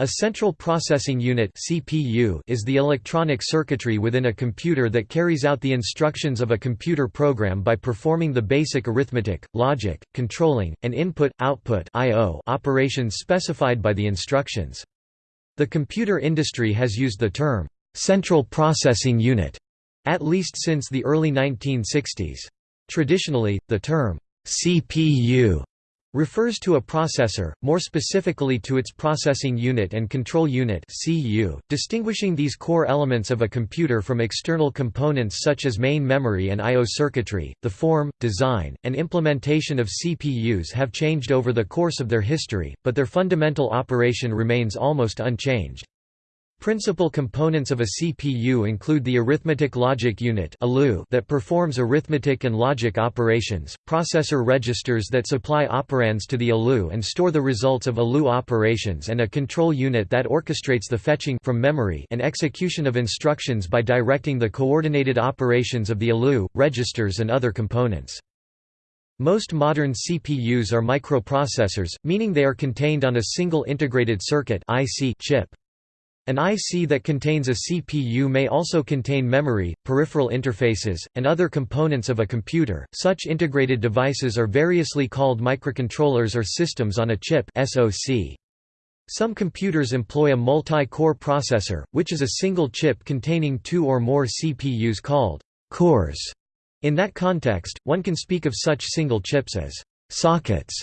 A central processing unit (CPU) is the electronic circuitry within a computer that carries out the instructions of a computer program by performing the basic arithmetic, logic, controlling, and input-output (IO) operations specified by the instructions. The computer industry has used the term central processing unit at least since the early 1960s. Traditionally, the term CPU refers to a processor, more specifically to its processing unit and control unit (CU), distinguishing these core elements of a computer from external components such as main memory and I/O circuitry. The form, design, and implementation of CPUs have changed over the course of their history, but their fundamental operation remains almost unchanged. Principal components of a CPU include the arithmetic logic unit that performs arithmetic and logic operations, processor registers that supply operands to the ALU and store the results of ALU operations and a control unit that orchestrates the fetching from memory and execution of instructions by directing the coordinated operations of the ALU, registers and other components. Most modern CPUs are microprocessors, meaning they are contained on a single integrated circuit chip. An IC that contains a CPU may also contain memory, peripheral interfaces, and other components of a computer. Such integrated devices are variously called microcontrollers or systems on a chip (SoC). Some computers employ a multi-core processor, which is a single chip containing two or more CPUs called cores. In that context, one can speak of such single chips as sockets.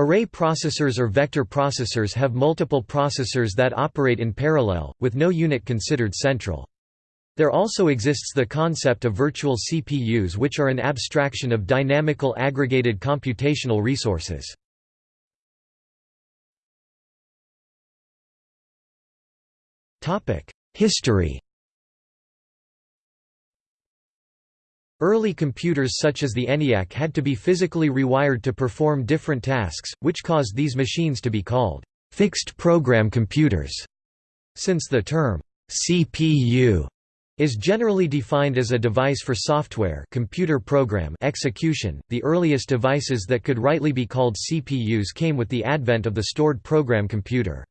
Array processors or vector processors have multiple processors that operate in parallel, with no unit considered central. There also exists the concept of virtual CPUs which are an abstraction of dynamical aggregated computational resources. History Early computers such as the ENIAC had to be physically rewired to perform different tasks, which caused these machines to be called fixed program computers. Since the term CPU is generally defined as a device for software computer program execution, the earliest devices that could rightly be called CPUs came with the advent of the stored program computer.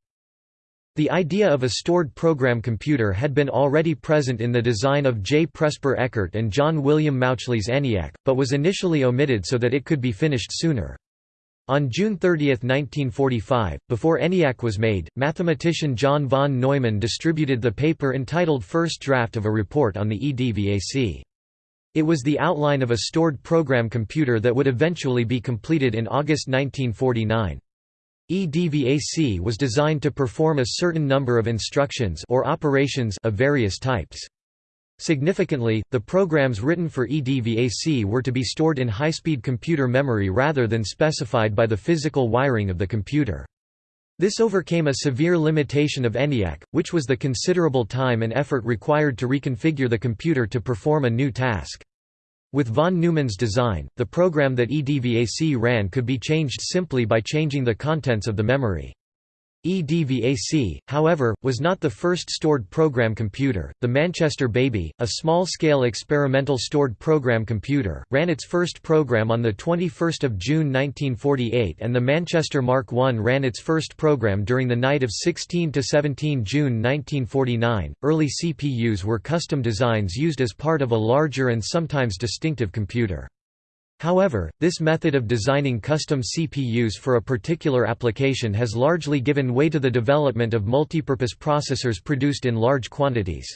The idea of a stored program computer had been already present in the design of J. Presper Eckert and John William Mauchly's ENIAC, but was initially omitted so that it could be finished sooner. On June 30, 1945, before ENIAC was made, mathematician John von Neumann distributed the paper entitled First Draft of a Report on the EDVAC. It was the outline of a stored program computer that would eventually be completed in August 1949. EDVAC was designed to perform a certain number of instructions or operations of various types. Significantly, the programs written for EDVAC were to be stored in high-speed computer memory rather than specified by the physical wiring of the computer. This overcame a severe limitation of ENIAC, which was the considerable time and effort required to reconfigure the computer to perform a new task. With von Neumann's design, the program that EDVAC ran could be changed simply by changing the contents of the memory. EDVAC, however, was not the first stored program computer. The Manchester Baby, a small-scale experimental stored program computer, ran its first program on the 21st of June 1948 and the Manchester Mark I ran its first program during the night of 16 to 17 June 1949. Early CPUs were custom designs used as part of a larger and sometimes distinctive computer. However, this method of designing custom CPUs for a particular application has largely given way to the development of multipurpose processors produced in large quantities.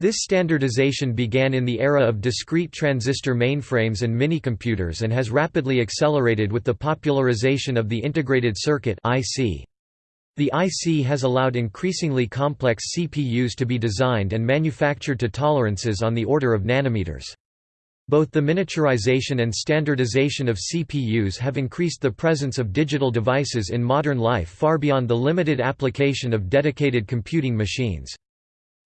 This standardization began in the era of discrete transistor mainframes and minicomputers and has rapidly accelerated with the popularization of the integrated circuit IC. The IC has allowed increasingly complex CPUs to be designed and manufactured to tolerances on the order of nanometers. Both the miniaturization and standardization of CPUs have increased the presence of digital devices in modern life far beyond the limited application of dedicated computing machines.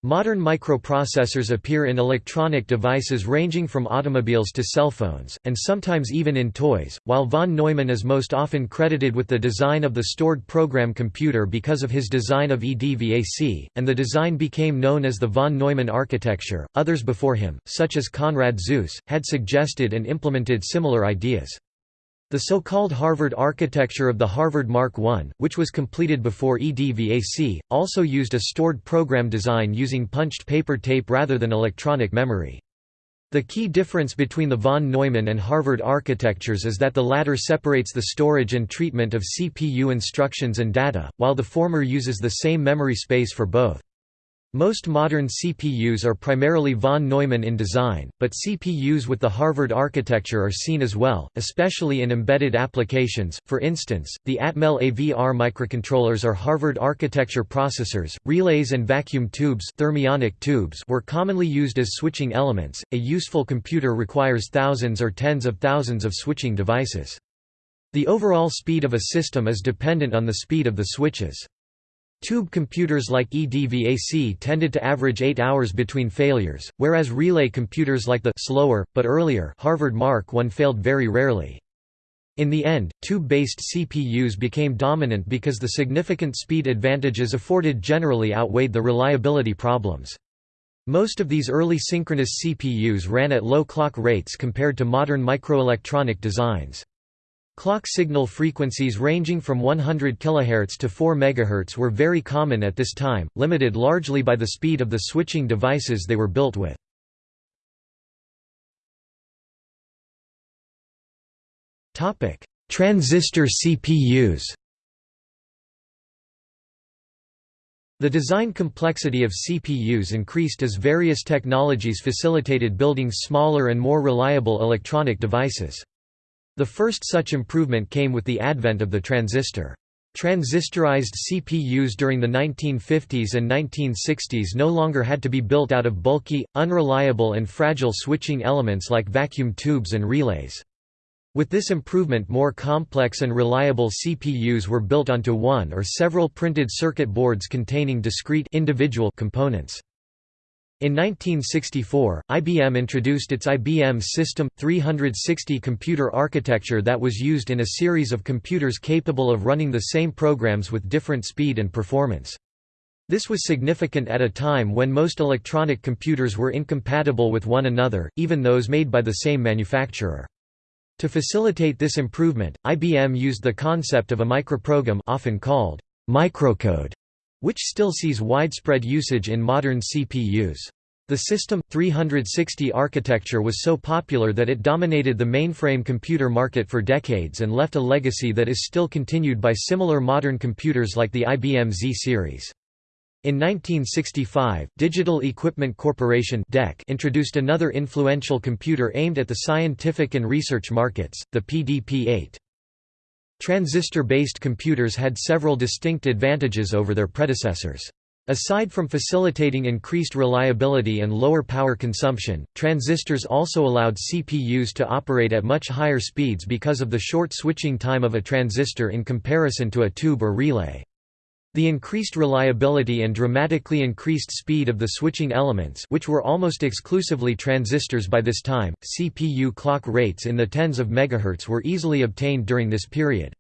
Modern microprocessors appear in electronic devices ranging from automobiles to cell phones, and sometimes even in toys, while von Neumann is most often credited with the design of the stored program computer because of his design of EDVAC, and the design became known as the von Neumann architecture. Others before him, such as Konrad Zuse, had suggested and implemented similar ideas. The so-called Harvard architecture of the Harvard Mark I, which was completed before EDVAC, also used a stored program design using punched paper tape rather than electronic memory. The key difference between the von Neumann and Harvard architectures is that the latter separates the storage and treatment of CPU instructions and data, while the former uses the same memory space for both. Most modern CPUs are primarily von Neumann in design, but CPUs with the Harvard architecture are seen as well, especially in embedded applications. For instance, the Atmel AVR microcontrollers are Harvard architecture processors. Relays and vacuum tubes, thermionic tubes were commonly used as switching elements. A useful computer requires thousands or tens of thousands of switching devices. The overall speed of a system is dependent on the speed of the switches. Tube computers like EDVAC tended to average 8 hours between failures, whereas relay computers like the slower, but earlier Harvard Mark I failed very rarely. In the end, tube-based CPUs became dominant because the significant speed advantages afforded generally outweighed the reliability problems. Most of these early synchronous CPUs ran at low clock rates compared to modern microelectronic designs. Clock signal frequencies ranging from 100 kHz to 4 MHz were very common at this time, limited largely by the speed of the switching devices they were built with. Transistor CPUs The design complexity of CPUs increased as various technologies facilitated building smaller and more reliable electronic devices. The first such improvement came with the advent of the transistor. Transistorized CPUs during the 1950s and 1960s no longer had to be built out of bulky, unreliable and fragile switching elements like vacuum tubes and relays. With this improvement more complex and reliable CPUs were built onto one or several printed circuit boards containing discrete individual components. In 1964, IBM introduced its IBM System 360 computer architecture that was used in a series of computers capable of running the same programs with different speed and performance. This was significant at a time when most electronic computers were incompatible with one another, even those made by the same manufacturer. To facilitate this improvement, IBM used the concept of a microprogram often called microcode which still sees widespread usage in modern CPUs. The System 360 architecture was so popular that it dominated the mainframe computer market for decades and left a legacy that is still continued by similar modern computers like the IBM Z series. In 1965, Digital Equipment Corporation introduced another influential computer aimed at the scientific and research markets, the PDP-8. Transistor-based computers had several distinct advantages over their predecessors. Aside from facilitating increased reliability and lower power consumption, transistors also allowed CPUs to operate at much higher speeds because of the short switching time of a transistor in comparison to a tube or relay. The increased reliability and dramatically increased speed of the switching elements which were almost exclusively transistors by this time, CPU clock rates in the tens of megahertz were easily obtained during this period.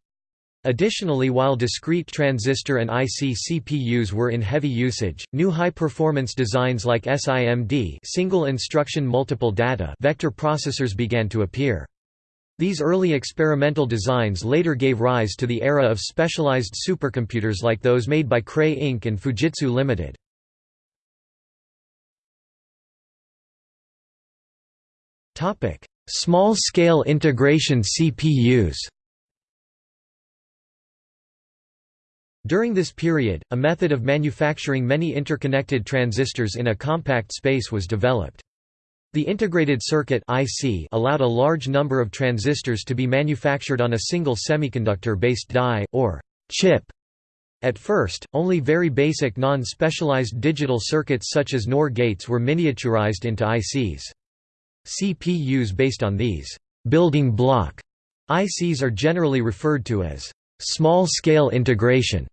Additionally while discrete transistor and IC CPUs were in heavy usage, new high-performance designs like SIMD single instruction multiple data vector processors began to appear. These early experimental designs later gave rise to the era of specialized supercomputers like those made by Cray Inc. and Fujitsu Limited. Small-scale integration CPUs During this period, a method of manufacturing many interconnected transistors in a compact space was developed. The integrated circuit IC allowed a large number of transistors to be manufactured on a single semiconductor-based die, or chip. At first, only very basic non-specialized digital circuits such as NOR gates were miniaturized into ICs. CPUs based on these building block ICs are generally referred to as small-scale integration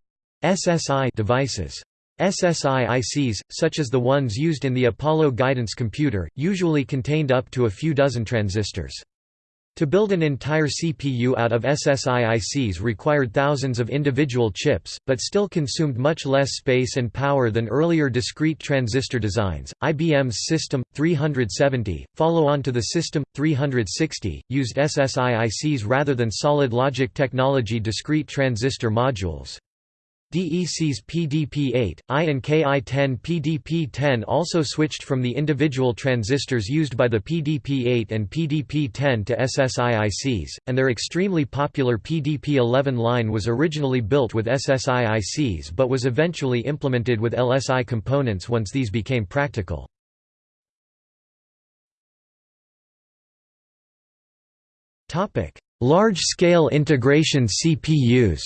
SSI devices. SSI ICs, such as the ones used in the Apollo guidance computer, usually contained up to a few dozen transistors. To build an entire CPU out of SSIICs required thousands of individual chips, but still consumed much less space and power than earlier discrete transistor designs. IBM's System 370, follow on to the System 360, used SSIICs rather than solid logic technology discrete transistor modules. DEC's PDP-8, I and KI-10 PDP-10 also switched from the individual transistors used by the PDP-8 and PDP-10 to SSIICs, and their extremely popular PDP-11 line was originally built with SSIICs but was eventually implemented with LSI components once these became practical. Large-scale integration CPUs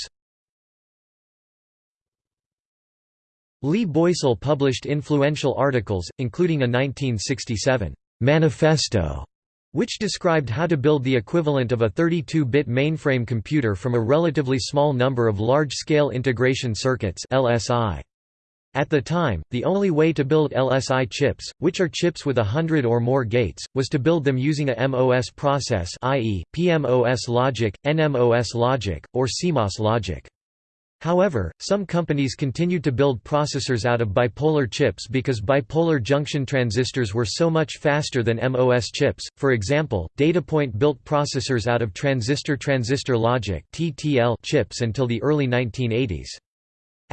Lee Boysel published influential articles, including a 1967 «manifesto» which described how to build the equivalent of a 32-bit mainframe computer from a relatively small number of large-scale integration circuits LSI. At the time, the only way to build LSI chips, which are chips with a hundred or more gates, was to build them using a MOS process i.e., PMOS logic, NMOS logic, or CMOS logic. However, some companies continued to build processors out of bipolar chips because bipolar junction transistors were so much faster than MOS chips. For example, Datapoint built processors out of transistor-transistor logic chips until the early 1980s.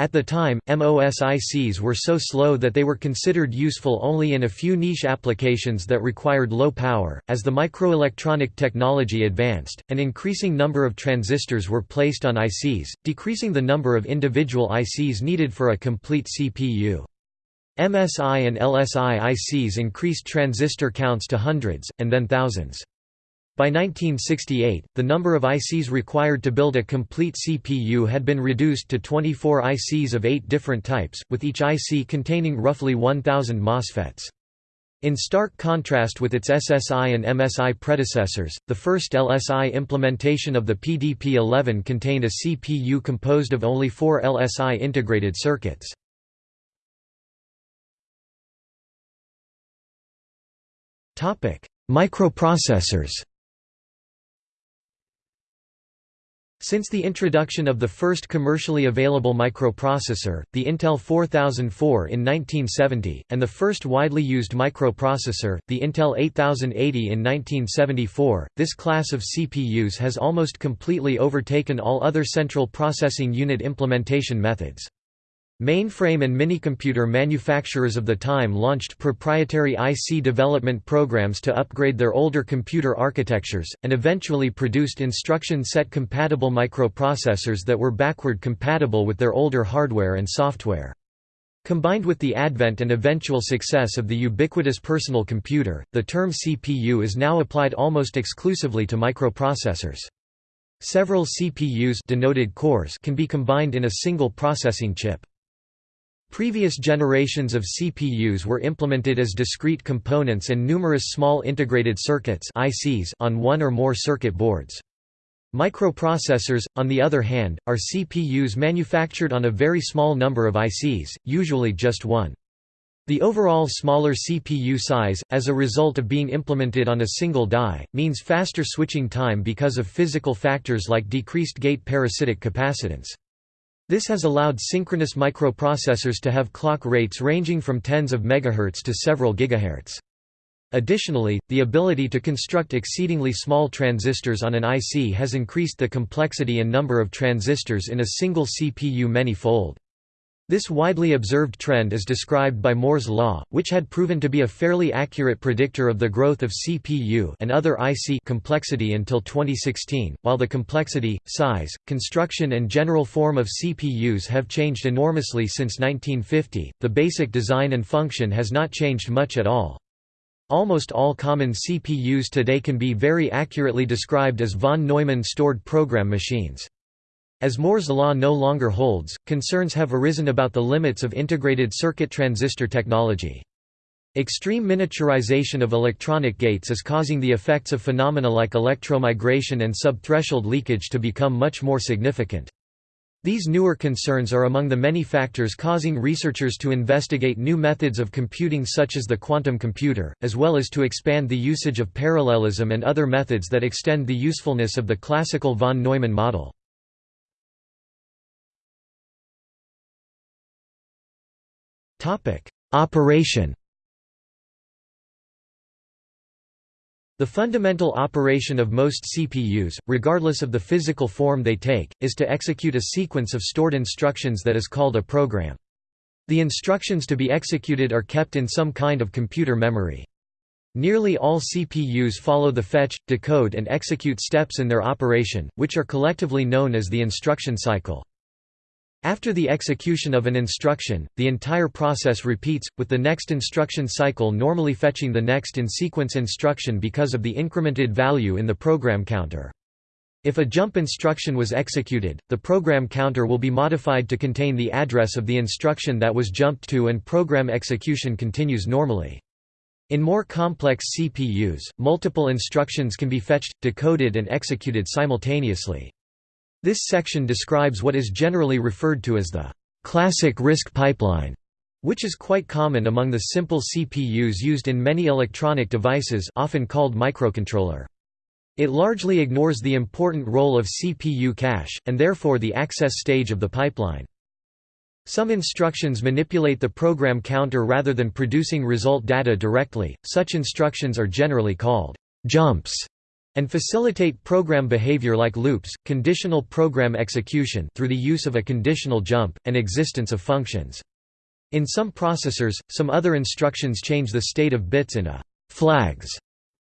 At the time, MOSICs were so slow that they were considered useful only in a few niche applications that required low power. As the microelectronic technology advanced, an increasing number of transistors were placed on ICs, decreasing the number of individual ICs needed for a complete CPU. MSI and LSI ICs increased transistor counts to hundreds, and then thousands. By 1968, the number of ICs required to build a complete CPU had been reduced to 24 ICs of eight different types, with each IC containing roughly 1,000 MOSFETs. In stark contrast with its SSI and MSI predecessors, the first LSI implementation of the PDP-11 contained a CPU composed of only four LSI integrated circuits. Microprocessors Since the introduction of the first commercially available microprocessor, the Intel 4004 in 1970, and the first widely used microprocessor, the Intel 8080 in 1974, this class of CPUs has almost completely overtaken all other central processing unit implementation methods. Mainframe and minicomputer manufacturers of the time launched proprietary IC development programs to upgrade their older computer architectures, and eventually produced instruction set compatible microprocessors that were backward compatible with their older hardware and software. Combined with the advent and eventual success of the ubiquitous personal computer, the term CPU is now applied almost exclusively to microprocessors. Several CPUs denoted cores can be combined in a single processing chip. Previous generations of CPUs were implemented as discrete components and numerous small integrated circuits ICs on one or more circuit boards. Microprocessors, on the other hand, are CPUs manufactured on a very small number of ICs, usually just one. The overall smaller CPU size, as a result of being implemented on a single die, means faster switching time because of physical factors like decreased gate parasitic capacitance. This has allowed synchronous microprocessors to have clock rates ranging from tens of megahertz to several gigahertz. Additionally, the ability to construct exceedingly small transistors on an IC has increased the complexity and number of transistors in a single CPU many-fold. This widely observed trend is described by Moore's law, which had proven to be a fairly accurate predictor of the growth of CPU and other IC complexity until 2016. While the complexity, size, construction and general form of CPUs have changed enormously since 1950, the basic design and function has not changed much at all. Almost all common CPUs today can be very accurately described as von Neumann stored program machines. As Moore's law no longer holds, concerns have arisen about the limits of integrated circuit transistor technology. Extreme miniaturization of electronic gates is causing the effects of phenomena like electromigration and subthreshold leakage to become much more significant. These newer concerns are among the many factors causing researchers to investigate new methods of computing such as the quantum computer, as well as to expand the usage of parallelism and other methods that extend the usefulness of the classical von Neumann model. Operation The fundamental operation of most CPUs, regardless of the physical form they take, is to execute a sequence of stored instructions that is called a program. The instructions to be executed are kept in some kind of computer memory. Nearly all CPUs follow the fetch, decode and execute steps in their operation, which are collectively known as the instruction cycle. After the execution of an instruction, the entire process repeats, with the next instruction cycle normally fetching the next in-sequence instruction because of the incremented value in the program counter. If a jump instruction was executed, the program counter will be modified to contain the address of the instruction that was jumped to and program execution continues normally. In more complex CPUs, multiple instructions can be fetched, decoded and executed simultaneously. This section describes what is generally referred to as the classic RISC pipeline, which is quite common among the simple CPUs used in many electronic devices often called microcontroller. It largely ignores the important role of CPU cache, and therefore the access stage of the pipeline. Some instructions manipulate the program counter rather than producing result data directly, such instructions are generally called jumps and facilitate program behavior like loops, conditional program execution through the use of a conditional jump, and existence of functions. In some processors, some other instructions change the state of bits in a «flags»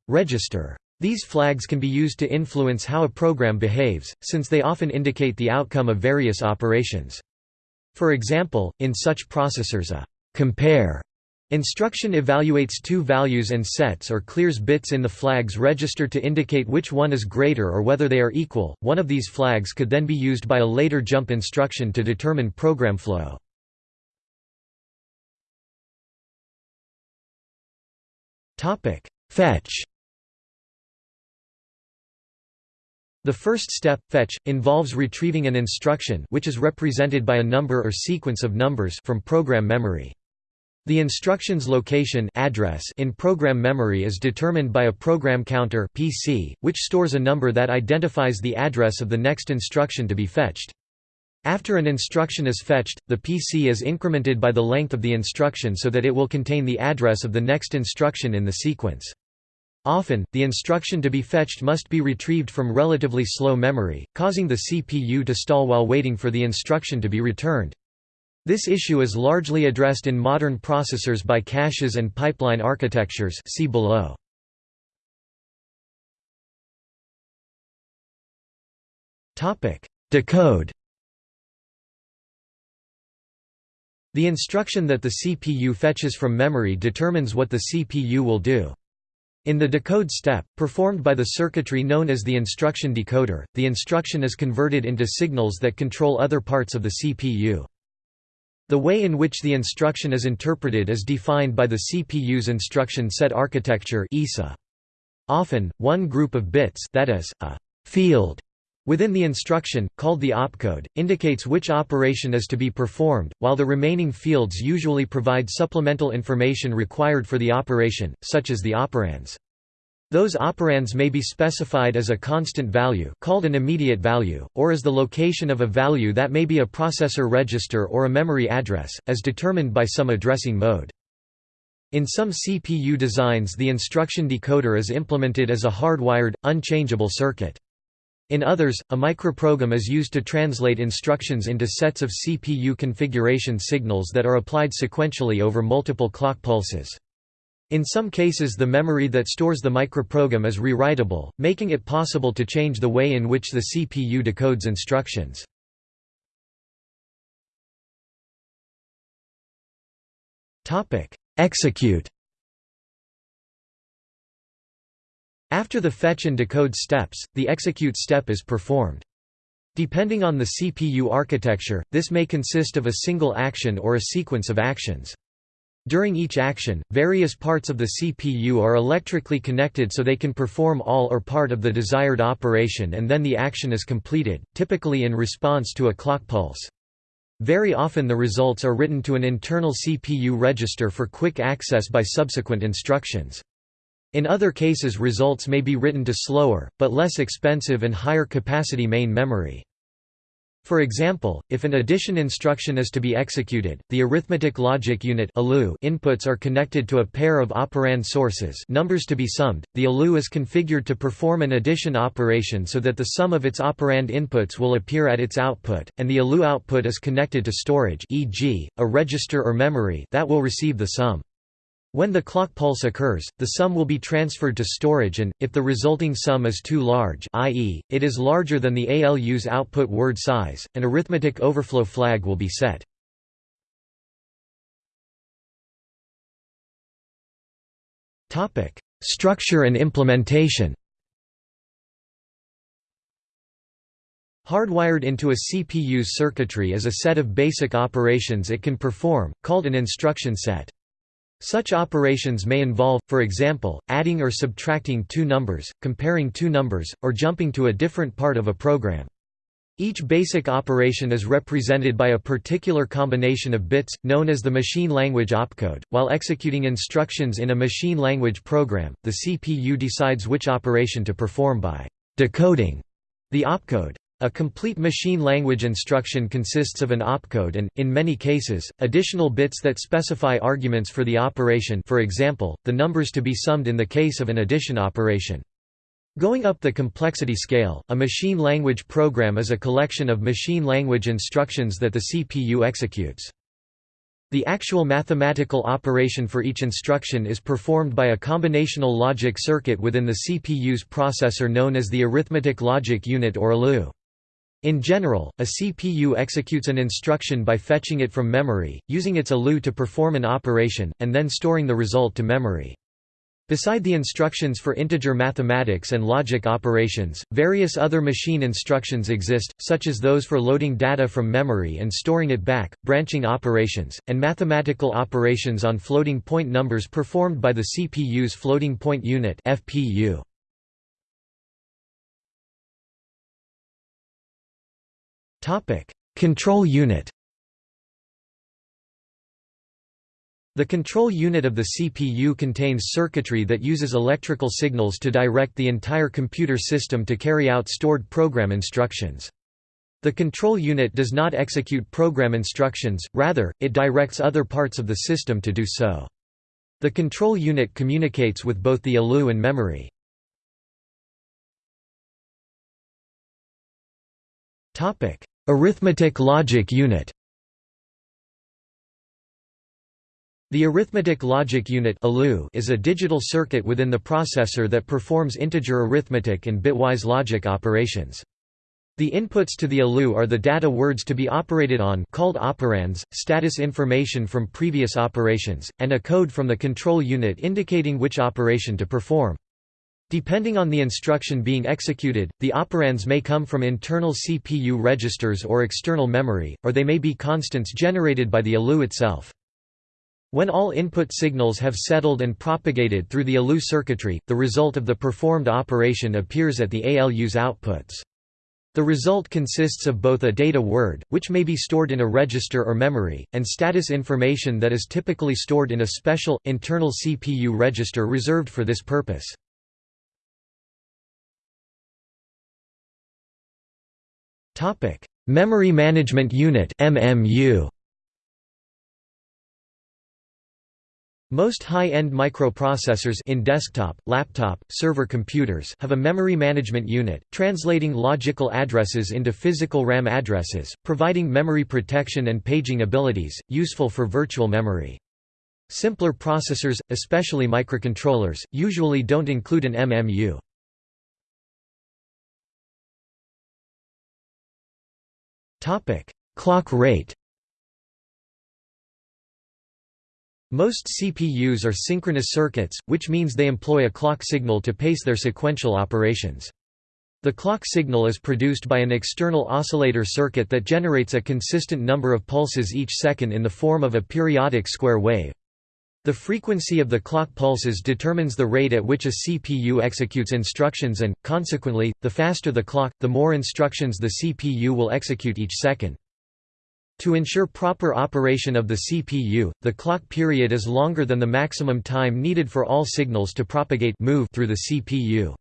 register. These flags can be used to influence how a program behaves, since they often indicate the outcome of various operations. For example, in such processors a «compare» Instruction evaluates two values and sets or clears bits in the flags register to indicate which one is greater or whether they are equal. One of these flags could then be used by a later jump instruction to determine program flow. Topic: Fetch. The first step, fetch, involves retrieving an instruction which is represented by a number or sequence of numbers from program memory. The instruction's location address in program memory is determined by a program counter PC, which stores a number that identifies the address of the next instruction to be fetched. After an instruction is fetched, the PC is incremented by the length of the instruction so that it will contain the address of the next instruction in the sequence. Often, the instruction to be fetched must be retrieved from relatively slow memory, causing the CPU to stall while waiting for the instruction to be returned. This issue is largely addressed in modern processors by caches and pipeline architectures see below. Decode The instruction that the CPU fetches from memory determines what the CPU will do. In the decode step, performed by the circuitry known as the instruction decoder, the instruction is converted into signals that control other parts of the CPU. The way in which the instruction is interpreted is defined by the CPU's instruction set architecture Often, one group of bits that is, a field within the instruction, called the opcode, indicates which operation is to be performed, while the remaining fields usually provide supplemental information required for the operation, such as the operands. Those operands may be specified as a constant value called an immediate value, or as the location of a value that may be a processor register or a memory address, as determined by some addressing mode. In some CPU designs the instruction decoder is implemented as a hardwired, unchangeable circuit. In others, a microprogram is used to translate instructions into sets of CPU configuration signals that are applied sequentially over multiple clock pulses. In some cases the memory that stores the microprogram is rewritable, making it possible to change the way in which the CPU decodes instructions. Execute After the fetch and decode steps, the execute step is performed. Depending on the CPU architecture, this may consist of a single action or a sequence of actions. During each action, various parts of the CPU are electrically connected so they can perform all or part of the desired operation and then the action is completed, typically in response to a clock pulse. Very often the results are written to an internal CPU register for quick access by subsequent instructions. In other cases results may be written to slower, but less expensive and higher capacity main memory. For example, if an addition instruction is to be executed, the arithmetic logic unit inputs are connected to a pair of operand sources numbers to be summed. The ALU is configured to perform an addition operation so that the sum of its operand inputs will appear at its output, and the ALU output is connected to storage e.g., a register or memory that will receive the sum. When the clock pulse occurs, the sum will be transferred to storage and, if the resulting sum is too large i.e., it is larger than the ALU's output word size, an arithmetic overflow flag will be set. Structure and implementation Hardwired into a CPU's circuitry is a set of basic operations it can perform, called an instruction set. Such operations may involve, for example, adding or subtracting two numbers, comparing two numbers, or jumping to a different part of a program. Each basic operation is represented by a particular combination of bits, known as the machine language opcode. While executing instructions in a machine language program, the CPU decides which operation to perform by decoding the opcode. A complete machine language instruction consists of an opcode and, in many cases, additional bits that specify arguments for the operation for example, the numbers to be summed in the case of an addition operation. Going up the complexity scale, a machine language program is a collection of machine language instructions that the CPU executes. The actual mathematical operation for each instruction is performed by a combinational logic circuit within the CPU's processor known as the arithmetic logic unit or ALU. In general, a CPU executes an instruction by fetching it from memory, using its ALU to perform an operation, and then storing the result to memory. Beside the instructions for integer mathematics and logic operations, various other machine instructions exist, such as those for loading data from memory and storing it back, branching operations, and mathematical operations on floating point numbers performed by the CPU's floating point unit FPU. Topic: Control unit. The control unit of the CPU contains circuitry that uses electrical signals to direct the entire computer system to carry out stored program instructions. The control unit does not execute program instructions, rather, it directs other parts of the system to do so. The control unit communicates with both the ALU and memory. Arithmetic logic unit The arithmetic logic unit is a digital circuit within the processor that performs integer arithmetic and bitwise logic operations. The inputs to the ALU are the data words to be operated on called operands, status information from previous operations, and a code from the control unit indicating which operation to perform. Depending on the instruction being executed, the operands may come from internal CPU registers or external memory, or they may be constants generated by the ALU itself. When all input signals have settled and propagated through the ALU circuitry, the result of the performed operation appears at the ALU's outputs. The result consists of both a data word, which may be stored in a register or memory, and status information that is typically stored in a special, internal CPU register reserved for this purpose. Memory Management Unit (MMU). Most high-end microprocessors in desktop, laptop, server computers have a memory management unit, translating logical addresses into physical RAM addresses, providing memory protection and paging abilities, useful for virtual memory. Simpler processors, especially microcontrollers, usually don't include an MMU. Topic: Clock rate. Most CPUs are synchronous circuits, which means they employ a clock signal to pace their sequential operations. The clock signal is produced by an external oscillator circuit that generates a consistent number of pulses each second in the form of a periodic square wave. The frequency of the clock pulses determines the rate at which a CPU executes instructions and, consequently, the faster the clock, the more instructions the CPU will execute each second. To ensure proper operation of the CPU, the clock period is longer than the maximum time needed for all signals to propagate move through the CPU.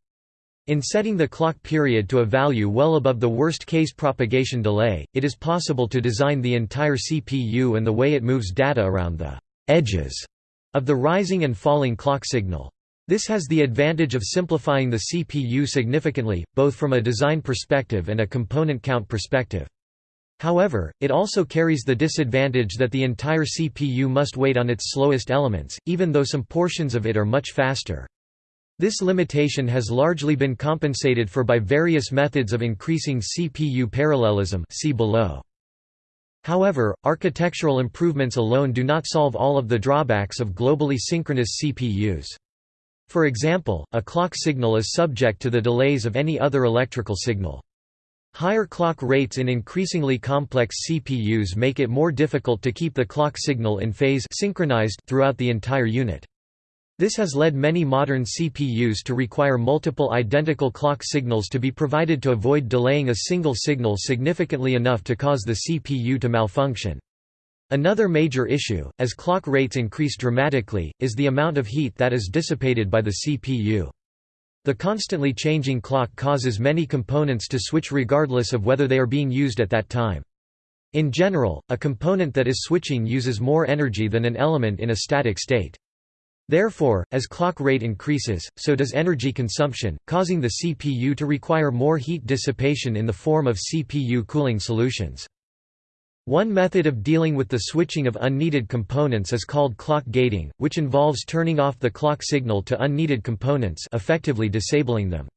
In setting the clock period to a value well above the worst-case propagation delay, it is possible to design the entire CPU and the way it moves data around the edges of the rising and falling clock signal. This has the advantage of simplifying the CPU significantly, both from a design perspective and a component count perspective. However, it also carries the disadvantage that the entire CPU must wait on its slowest elements, even though some portions of it are much faster. This limitation has largely been compensated for by various methods of increasing CPU parallelism see below. However, architectural improvements alone do not solve all of the drawbacks of globally synchronous CPUs. For example, a clock signal is subject to the delays of any other electrical signal. Higher clock rates in increasingly complex CPUs make it more difficult to keep the clock signal in phase synchronized throughout the entire unit. This has led many modern CPUs to require multiple identical clock signals to be provided to avoid delaying a single signal significantly enough to cause the CPU to malfunction. Another major issue, as clock rates increase dramatically, is the amount of heat that is dissipated by the CPU. The constantly changing clock causes many components to switch regardless of whether they are being used at that time. In general, a component that is switching uses more energy than an element in a static state. Therefore, as clock rate increases, so does energy consumption, causing the CPU to require more heat dissipation in the form of CPU cooling solutions. One method of dealing with the switching of unneeded components is called clock gating, which involves turning off the clock signal to unneeded components effectively disabling them.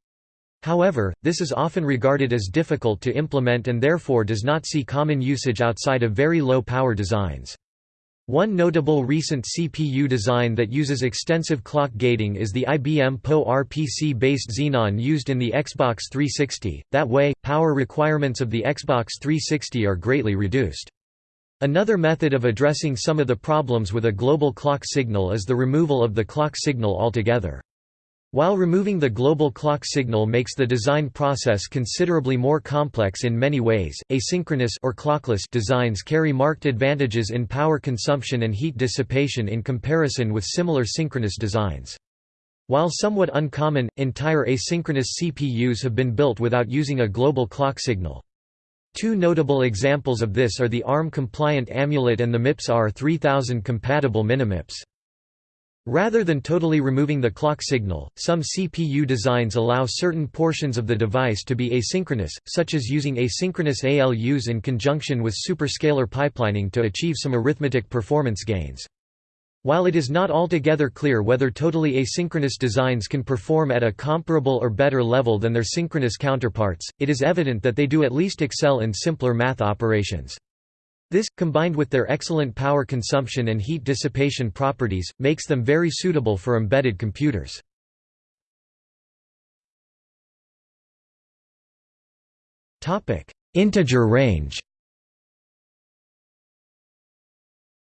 However, this is often regarded as difficult to implement and therefore does not see common usage outside of very low power designs. One notable recent CPU design that uses extensive clock gating is the IBM PowerPC-based Xenon used in the Xbox 360, that way, power requirements of the Xbox 360 are greatly reduced. Another method of addressing some of the problems with a global clock signal is the removal of the clock signal altogether. While removing the global clock signal makes the design process considerably more complex in many ways, asynchronous or clockless designs carry marked advantages in power consumption and heat dissipation in comparison with similar synchronous designs. While somewhat uncommon, entire asynchronous CPUs have been built without using a global clock signal. Two notable examples of this are the ARM-compliant Amulet and the MIPS R3000 compatible Minimips. Rather than totally removing the clock signal, some CPU designs allow certain portions of the device to be asynchronous, such as using asynchronous ALUs in conjunction with superscalar pipelining to achieve some arithmetic performance gains. While it is not altogether clear whether totally asynchronous designs can perform at a comparable or better level than their synchronous counterparts, it is evident that they do at least excel in simpler math operations. This, combined with their excellent power consumption and heat dissipation properties, makes them very suitable for embedded computers. Integer range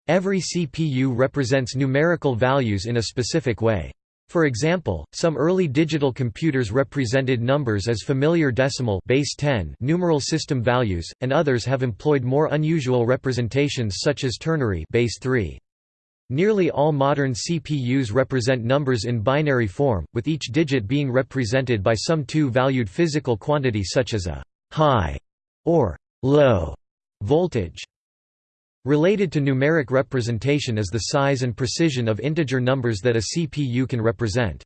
Every CPU represents numerical values in a specific way. For example, some early digital computers represented numbers as familiar decimal base 10 numeral system values, and others have employed more unusual representations such as ternary base 3. Nearly all modern CPUs represent numbers in binary form, with each digit being represented by some two-valued physical quantity such as a high or low voltage. Related to numeric representation is the size and precision of integer numbers that a CPU can represent.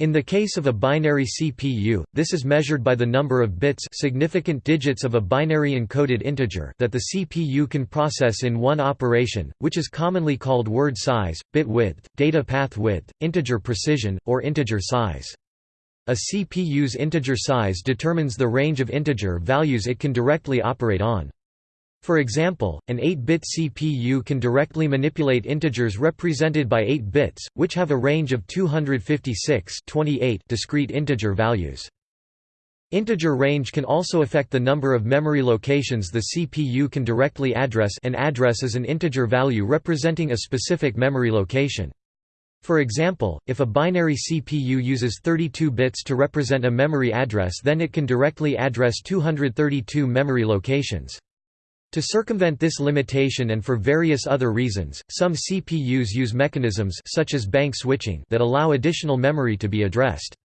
In the case of a binary CPU, this is measured by the number of bits significant digits of a binary encoded integer that the CPU can process in one operation, which is commonly called word size, bit width, data path width, integer precision, or integer size. A CPU's integer size determines the range of integer values it can directly operate on. For example, an 8-bit CPU can directly manipulate integers represented by 8 bits, which have a range of 256 28 discrete integer values. Integer range can also affect the number of memory locations the CPU can directly address an address is an integer value representing a specific memory location. For example, if a binary CPU uses 32 bits to represent a memory address then it can directly address 232 memory locations. To circumvent this limitation and for various other reasons, some CPUs use mechanisms such as bank switching that allow additional memory to be addressed.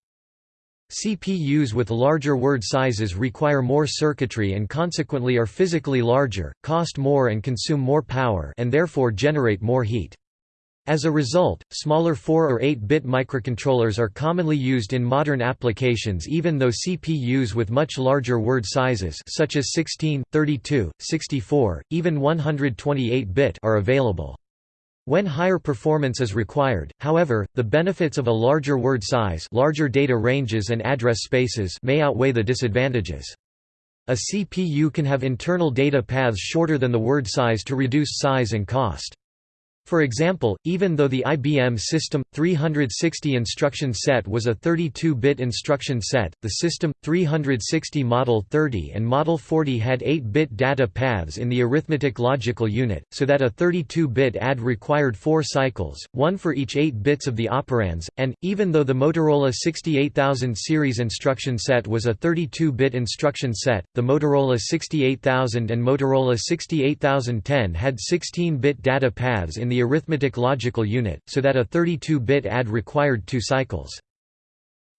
CPUs with larger word sizes require more circuitry and consequently are physically larger, cost more and consume more power and therefore generate more heat. As a result, smaller 4 or 8-bit microcontrollers are commonly used in modern applications even though CPUs with much larger word sizes such as 16, 32, 64, even 128-bit are available. When higher performance is required, however, the benefits of a larger word size larger data ranges and address spaces may outweigh the disadvantages. A CPU can have internal data paths shorter than the word size to reduce size and cost. For example, even though the IBM System 360 instruction set was a 32-bit instruction set, the System 360 Model 30 and Model 40 had 8-bit data paths in the arithmetic logical unit, so that a 32-bit add required 4 cycles, one for each 8 bits of the operands, and, even though the Motorola 68000 series instruction set was a 32-bit instruction set, the Motorola 68000 and Motorola 68010 had 16-bit data paths in the arithmetic logical unit, so that a 32-bit add required two cycles.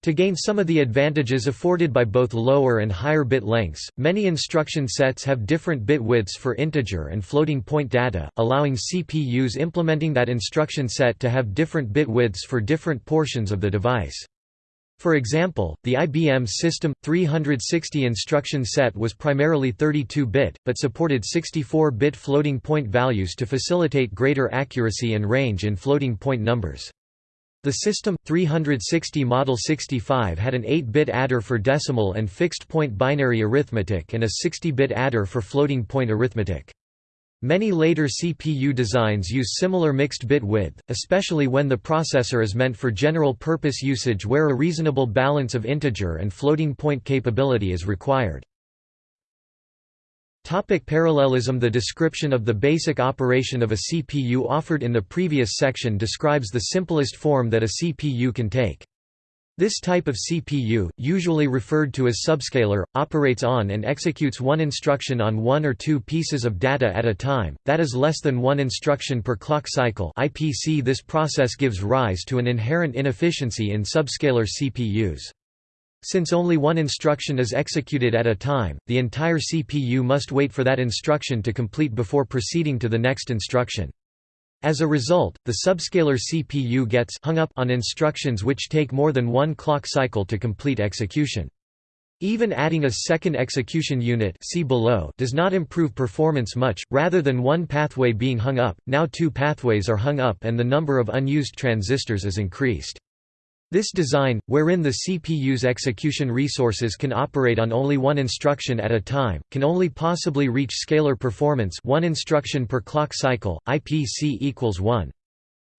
To gain some of the advantages afforded by both lower and higher bit lengths, many instruction sets have different bit widths for integer and floating point data, allowing CPUs implementing that instruction set to have different bit widths for different portions of the device. For example, the IBM System 360 instruction set was primarily 32-bit, but supported 64-bit floating point values to facilitate greater accuracy and range in floating point numbers. The System 360 Model 65 had an 8-bit adder for decimal and fixed point binary arithmetic and a 60-bit adder for floating point arithmetic. Many later CPU designs use similar mixed bit width, especially when the processor is meant for general-purpose usage where a reasonable balance of integer and floating point capability is required. Topic parallelism The description of the basic operation of a CPU offered in the previous section describes the simplest form that a CPU can take. This type of CPU, usually referred to as subscalar, operates on and executes one instruction on one or two pieces of data at a time, that is less than one instruction per clock cycle IPC. This process gives rise to an inherent inefficiency in subscalar CPUs. Since only one instruction is executed at a time, the entire CPU must wait for that instruction to complete before proceeding to the next instruction. As a result, the subscalar CPU gets hung up on instructions which take more than one clock cycle to complete execution. Even adding a second execution unit see below does not improve performance much, rather than one pathway being hung up, now two pathways are hung up and the number of unused transistors is increased. This design, wherein the CPU's execution resources can operate on only one instruction at a time, can only possibly reach scalar performance one instruction per clock cycle, IPC equals 1.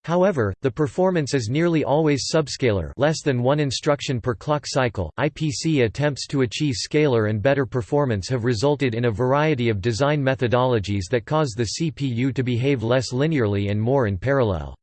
However, the performance is nearly always subscalar less than one instruction per clock cycle. IPC attempts to achieve scalar and better performance have resulted in a variety of design methodologies that cause the CPU to behave less linearly and more in parallel.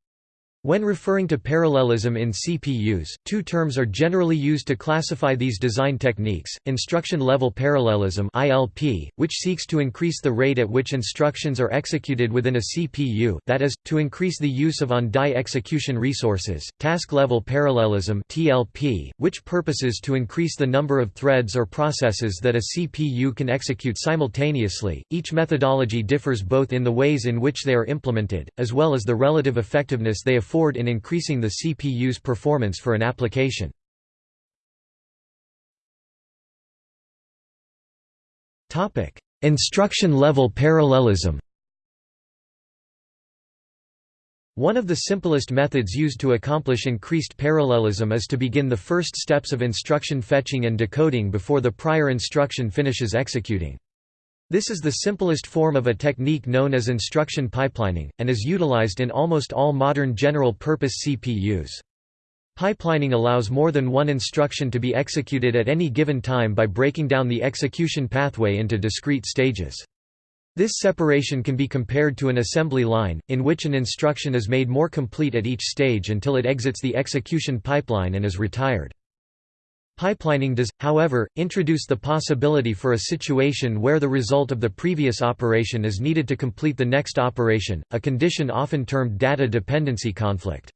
When referring to parallelism in CPUs, two terms are generally used to classify these design techniques, instruction-level parallelism ILP, which seeks to increase the rate at which instructions are executed within a CPU that is, to increase the use of on-die execution resources, task-level parallelism TLP, which purposes to increase the number of threads or processes that a CPU can execute simultaneously. Each methodology differs both in the ways in which they are implemented, as well as the relative effectiveness they afford afford in increasing the CPU's performance for an application. Instruction-level parallelism One of the simplest methods used to accomplish increased parallelism is to begin the first steps of instruction fetching and decoding before the prior instruction finishes executing. This is the simplest form of a technique known as instruction pipelining, and is utilized in almost all modern general-purpose CPUs. Pipelining allows more than one instruction to be executed at any given time by breaking down the execution pathway into discrete stages. This separation can be compared to an assembly line, in which an instruction is made more complete at each stage until it exits the execution pipeline and is retired. Pipelining does, however, introduce the possibility for a situation where the result of the previous operation is needed to complete the next operation, a condition often termed data dependency conflict.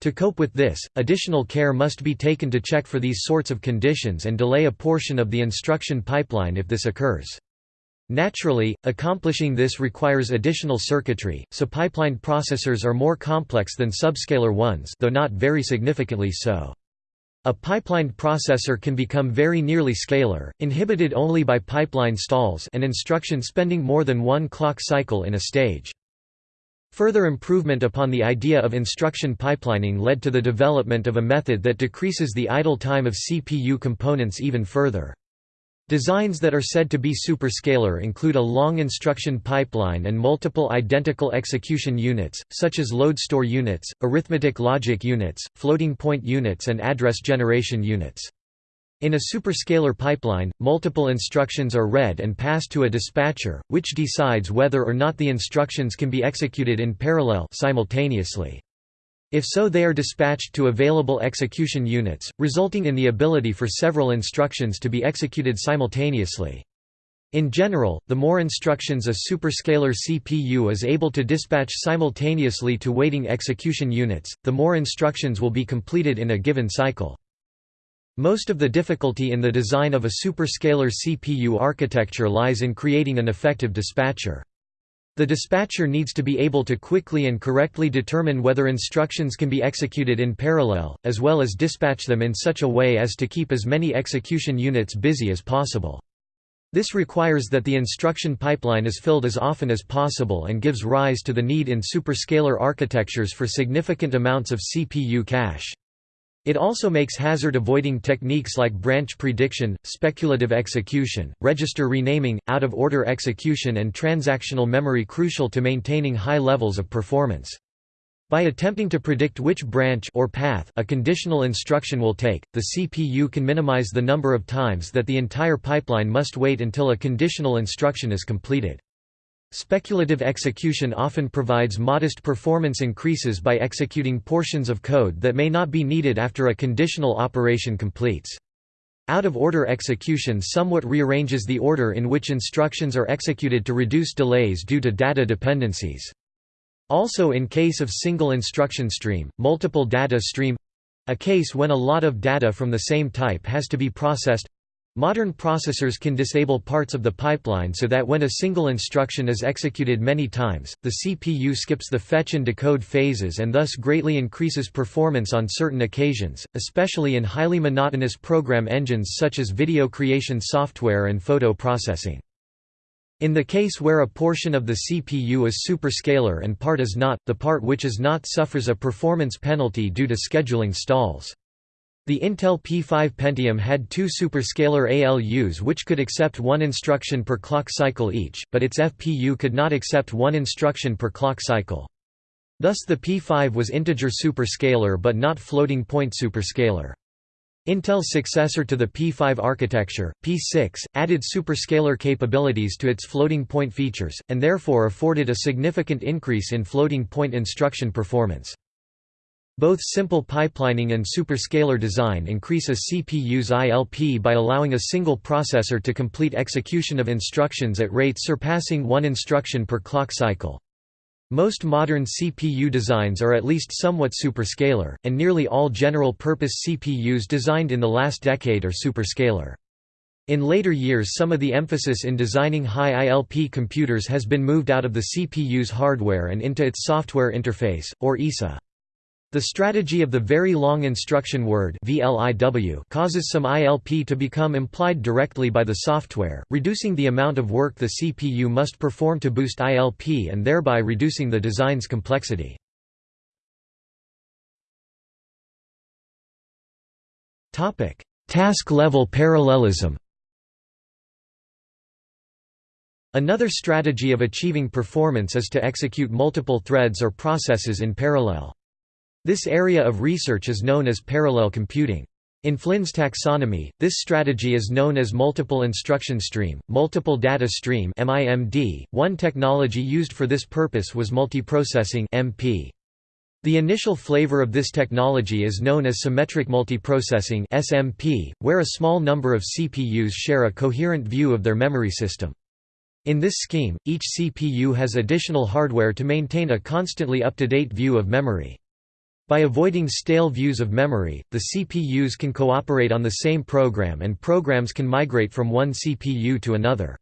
To cope with this, additional care must be taken to check for these sorts of conditions and delay a portion of the instruction pipeline if this occurs. Naturally, accomplishing this requires additional circuitry, so pipelined processors are more complex than subscalar ones though not very significantly so. A pipelined processor can become very nearly scalar, inhibited only by pipeline stalls and instruction spending more than one clock cycle in a stage. Further improvement upon the idea of instruction pipelining led to the development of a method that decreases the idle time of CPU components even further. Designs that are said to be superscalar include a long instruction pipeline and multiple identical execution units, such as load store units, arithmetic logic units, floating point units and address generation units. In a superscalar pipeline, multiple instructions are read and passed to a dispatcher, which decides whether or not the instructions can be executed in parallel simultaneously. If so they are dispatched to available execution units, resulting in the ability for several instructions to be executed simultaneously. In general, the more instructions a superscalar CPU is able to dispatch simultaneously to waiting execution units, the more instructions will be completed in a given cycle. Most of the difficulty in the design of a superscalar CPU architecture lies in creating an effective dispatcher. The dispatcher needs to be able to quickly and correctly determine whether instructions can be executed in parallel, as well as dispatch them in such a way as to keep as many execution units busy as possible. This requires that the instruction pipeline is filled as often as possible and gives rise to the need in superscalar architectures for significant amounts of CPU cache. It also makes hazard-avoiding techniques like branch prediction, speculative execution, register renaming, out-of-order execution and transactional memory crucial to maintaining high levels of performance. By attempting to predict which branch or path a conditional instruction will take, the CPU can minimize the number of times that the entire pipeline must wait until a conditional instruction is completed. Speculative execution often provides modest performance increases by executing portions of code that may not be needed after a conditional operation completes. Out-of-order execution somewhat rearranges the order in which instructions are executed to reduce delays due to data dependencies. Also in case of single instruction stream, multiple data stream—a case when a lot of data from the same type has to be processed Modern processors can disable parts of the pipeline so that when a single instruction is executed many times, the CPU skips the fetch and decode phases and thus greatly increases performance on certain occasions, especially in highly monotonous program engines such as video creation software and photo processing. In the case where a portion of the CPU is superscalar and part is not, the part which is not suffers a performance penalty due to scheduling stalls. The Intel P5 Pentium had two superscalar ALUs which could accept one instruction per clock cycle each, but its FPU could not accept one instruction per clock cycle. Thus the P5 was integer superscalar but not floating point superscalar. Intel's successor to the P5 architecture, P6, added superscalar capabilities to its floating point features, and therefore afforded a significant increase in floating point instruction performance. Both simple pipelining and superscalar design increase a CPU's ILP by allowing a single processor to complete execution of instructions at rates surpassing one instruction per clock cycle. Most modern CPU designs are at least somewhat superscalar, and nearly all general-purpose CPUs designed in the last decade are superscalar. In later years some of the emphasis in designing high ILP computers has been moved out of the CPU's hardware and into its software interface, or ISA. The strategy of the very long instruction word causes some ILP to become implied directly by the software, reducing the amount of work the CPU must perform to boost ILP and thereby reducing the design's complexity. Task-level parallelism Another strategy of achieving performance is to execute multiple threads or processes in parallel. This area of research is known as parallel computing. In Flynn's taxonomy, this strategy is known as multiple instruction stream, multiple data stream (MIMD). One technology used for this purpose was multiprocessing (MP). The initial flavor of this technology is known as symmetric multiprocessing (SMP), where a small number of CPUs share a coherent view of their memory system. In this scheme, each CPU has additional hardware to maintain a constantly up-to-date view of memory. By avoiding stale views of memory, the CPUs can cooperate on the same program and programs can migrate from one CPU to another.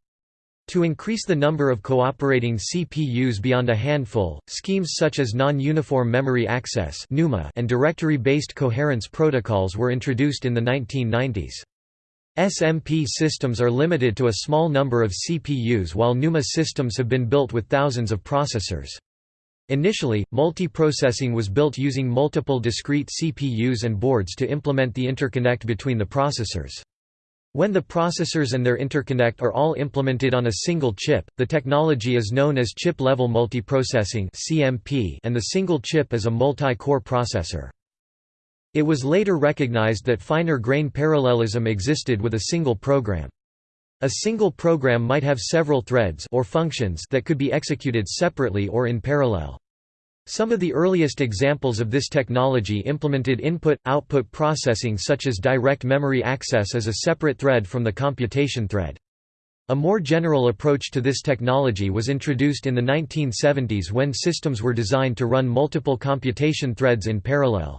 To increase the number of cooperating CPUs beyond a handful, schemes such as non-uniform memory access and directory-based coherence protocols were introduced in the 1990s. SMP systems are limited to a small number of CPUs while NUMA systems have been built with thousands of processors. Initially, multiprocessing was built using multiple discrete CPUs and boards to implement the interconnect between the processors. When the processors and their interconnect are all implemented on a single chip, the technology is known as chip-level multiprocessing and the single chip is a multi-core processor. It was later recognized that finer grain parallelism existed with a single program. A single program might have several threads or functions that could be executed separately or in parallel. Some of the earliest examples of this technology implemented input-output processing such as direct memory access as a separate thread from the computation thread. A more general approach to this technology was introduced in the 1970s when systems were designed to run multiple computation threads in parallel.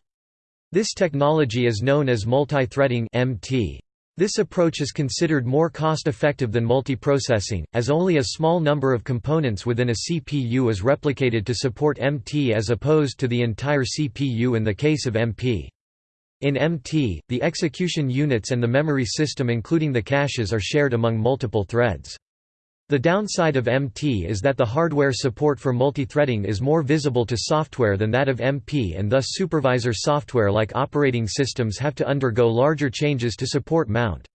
This technology is known as multi-threading (MT). This approach is considered more cost-effective than multiprocessing, as only a small number of components within a CPU is replicated to support MT as opposed to the entire CPU in the case of MP. In MT, the execution units and the memory system including the caches are shared among multiple threads. The downside of MT is that the hardware support for multithreading is more visible to software than that of MP and thus supervisor software like operating systems have to undergo larger changes to support mount.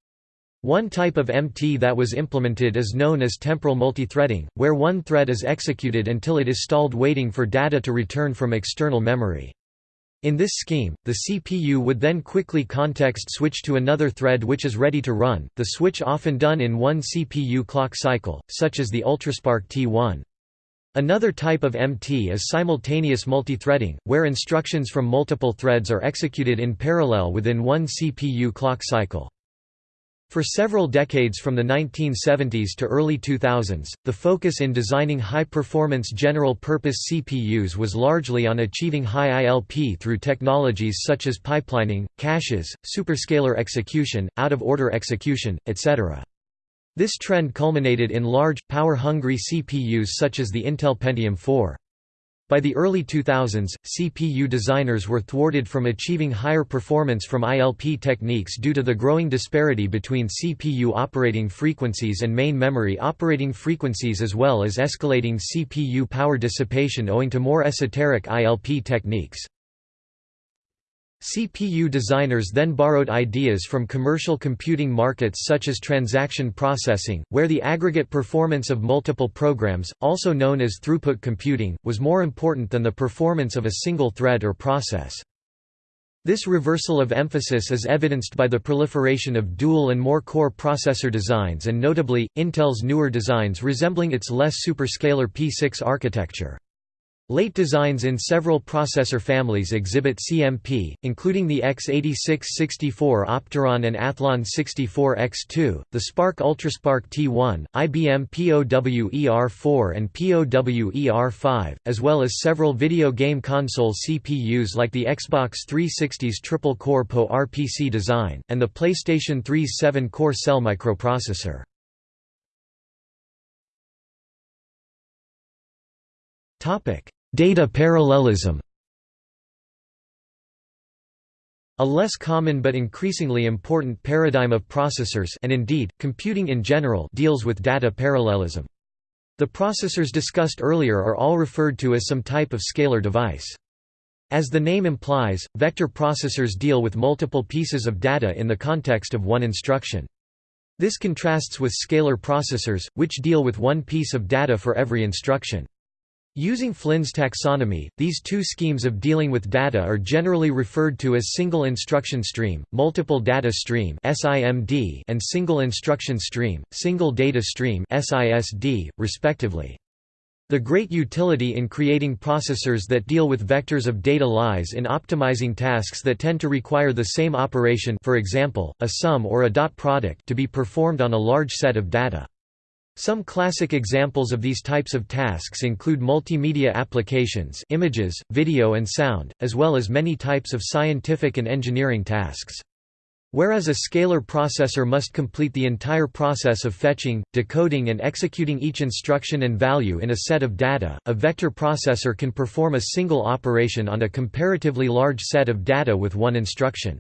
One type of MT that was implemented is known as temporal multithreading, where one thread is executed until it is stalled waiting for data to return from external memory. In this scheme, the CPU would then quickly context switch to another thread which is ready to run, the switch often done in one CPU clock cycle, such as the UltraSPARC T1. Another type of MT is simultaneous multithreading, where instructions from multiple threads are executed in parallel within one CPU clock cycle. For several decades from the 1970s to early 2000s, the focus in designing high-performance general-purpose CPUs was largely on achieving high ILP through technologies such as pipelining, caches, superscalar execution, out-of-order execution, etc. This trend culminated in large, power-hungry CPUs such as the Intel Pentium 4. By the early 2000s, CPU designers were thwarted from achieving higher performance from ILP techniques due to the growing disparity between CPU operating frequencies and main memory operating frequencies as well as escalating CPU power dissipation owing to more esoteric ILP techniques. CPU designers then borrowed ideas from commercial computing markets such as transaction processing, where the aggregate performance of multiple programs, also known as throughput computing, was more important than the performance of a single thread or process. This reversal of emphasis is evidenced by the proliferation of dual and more core processor designs and notably, Intel's newer designs resembling its less superscalar P6 architecture. Late designs in several processor families exhibit CMP, including the x86-64 Opteron and Athlon 64X2, the SPARC UltraSPARC T1, IBM POWER4 and POWER5, as well as several video game console CPUs like the Xbox 360's triple-core PowerPC design, and the PlayStation 3's 7-core cell microprocessor. Topic Data parallelism A less common but increasingly important paradigm of processors and indeed, computing in general deals with data parallelism. The processors discussed earlier are all referred to as some type of scalar device. As the name implies, vector processors deal with multiple pieces of data in the context of one instruction. This contrasts with scalar processors, which deal with one piece of data for every instruction. Using Flynn's taxonomy, these two schemes of dealing with data are generally referred to as single instruction stream, multiple data stream and single instruction stream, single data stream respectively. The great utility in creating processors that deal with vectors of data lies in optimizing tasks that tend to require the same operation for example, a sum or a dot product to be performed on a large set of data. Some classic examples of these types of tasks include multimedia applications images, video and sound, as well as many types of scientific and engineering tasks. Whereas a scalar processor must complete the entire process of fetching, decoding and executing each instruction and value in a set of data, a vector processor can perform a single operation on a comparatively large set of data with one instruction.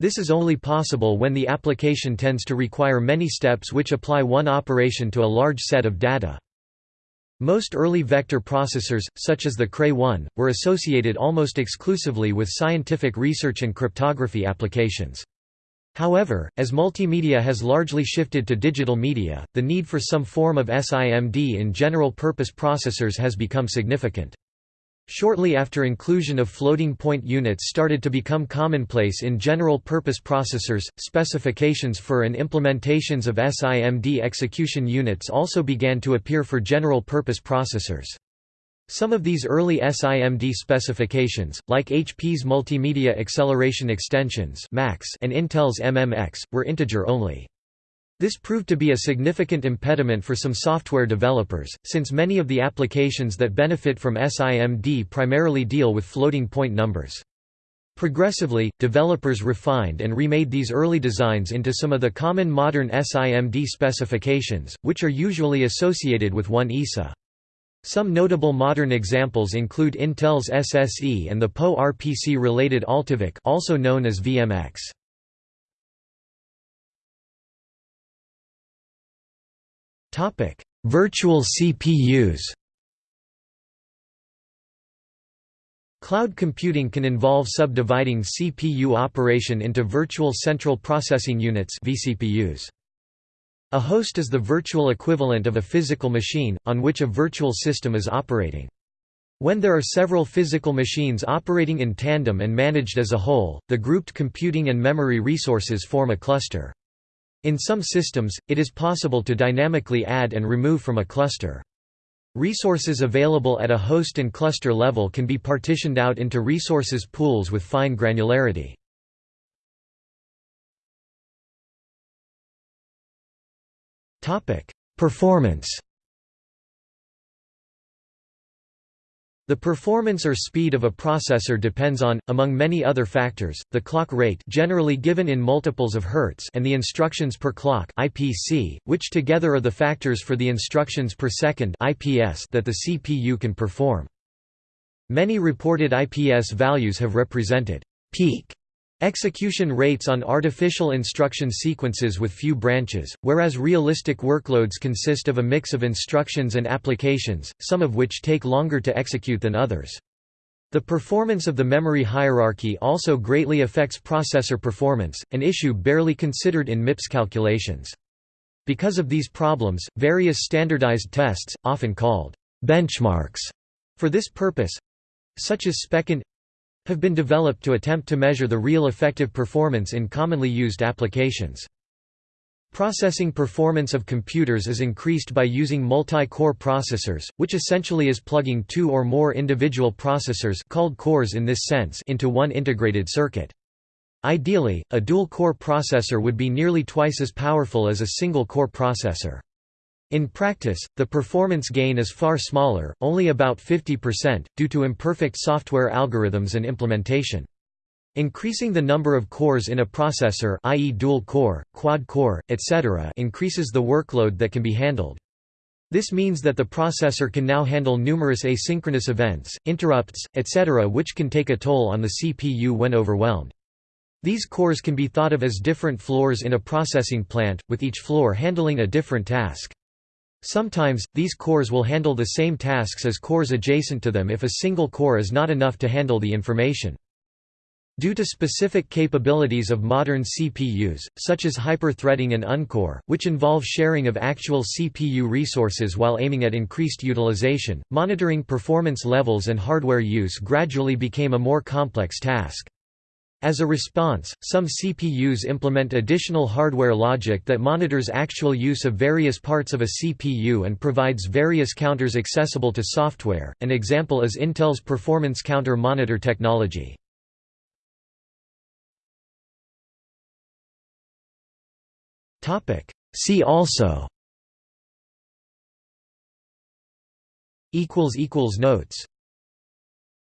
This is only possible when the application tends to require many steps which apply one operation to a large set of data. Most early vector processors, such as the Cray-1, were associated almost exclusively with scientific research and cryptography applications. However, as multimedia has largely shifted to digital media, the need for some form of SIMD in general-purpose processors has become significant. Shortly after inclusion of floating-point units started to become commonplace in general-purpose processors, specifications for and implementations of SIMD execution units also began to appear for general-purpose processors. Some of these early SIMD specifications, like HP's Multimedia Acceleration Extensions and Intel's MMX, were integer-only. This proved to be a significant impediment for some software developers, since many of the applications that benefit from SIMD primarily deal with floating point numbers. Progressively, developers refined and remade these early designs into some of the common modern SIMD specifications, which are usually associated with 1 ISA. Some notable modern examples include Intel's SSE and the PowerPC-related AltiVec also known as VMX. Topic: Virtual CPUs. Cloud computing can involve subdividing CPU operation into virtual central processing units (vCPUs). A host is the virtual equivalent of a physical machine, on which a virtual system is operating. When there are several physical machines operating in tandem and managed as a whole, the grouped computing and memory resources form a cluster. In some systems, it is possible to dynamically add and remove from a cluster. Resources available at a host and cluster level can be partitioned out into resources pools with fine granularity. Performance The performance or speed of a processor depends on, among many other factors, the clock rate generally given in multiples of hertz and the instructions per clock IPC, which together are the factors for the instructions per second IPS that the CPU can perform. Many reported IPS values have represented peak Execution rates on artificial instruction sequences with few branches, whereas realistic workloads consist of a mix of instructions and applications, some of which take longer to execute than others. The performance of the memory hierarchy also greatly affects processor performance, an issue barely considered in MIPS calculations. Because of these problems, various standardized tests, often called benchmarks, for this purpose—such as SPECint have been developed to attempt to measure the real effective performance in commonly used applications. Processing performance of computers is increased by using multi-core processors, which essentially is plugging two or more individual processors called cores in this sense into one integrated circuit. Ideally, a dual-core processor would be nearly twice as powerful as a single-core processor. In practice, the performance gain is far smaller, only about 50%, due to imperfect software algorithms and implementation. Increasing the number of cores in a processor i.e. dual-core, quad-core, etc. increases the workload that can be handled. This means that the processor can now handle numerous asynchronous events, interrupts, etc. which can take a toll on the CPU when overwhelmed. These cores can be thought of as different floors in a processing plant, with each floor handling a different task. Sometimes, these cores will handle the same tasks as cores adjacent to them if a single core is not enough to handle the information. Due to specific capabilities of modern CPUs, such as hyper-threading and uncore, which involve sharing of actual CPU resources while aiming at increased utilization, monitoring performance levels and hardware use gradually became a more complex task. As a response, some CPUs implement additional hardware logic that monitors actual use of various parts of a CPU and provides various counters accessible to software. An example is Intel's performance counter monitor technology. See also Notes